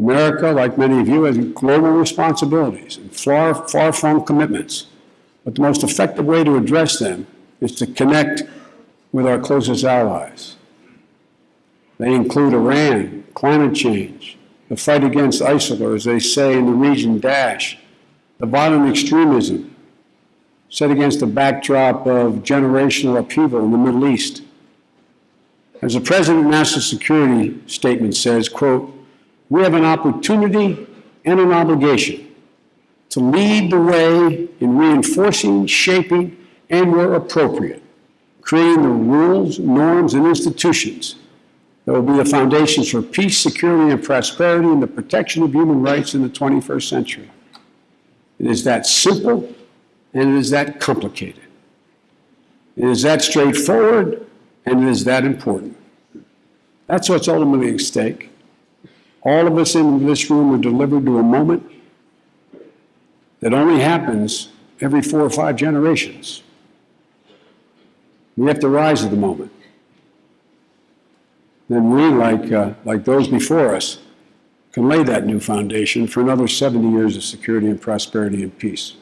America, like many of you, has global responsibilities and far, far from commitments. But the most effective way to address them is to connect with our closest allies. They include Iran, climate change, the fight against ISIL, or as they say in the region, Daesh, the violent extremism set against the backdrop of generational upheaval in the Middle East. As the President of National Security Statement says, quote, we have an opportunity and an obligation to lead the way in reinforcing, shaping, and where appropriate, creating the rules, norms, and institutions that will be the foundations for peace, security, and prosperity and the protection of human rights in the 21st century. It is that simple and it is that complicated. It is that straightforward and it is that important. That's what's ultimately at stake. All of us in this room are delivered to a moment that only happens every four or five generations. We have to rise to the moment. Then we, like, uh, like those before us, can lay that new foundation for another 70 years of security and prosperity and peace.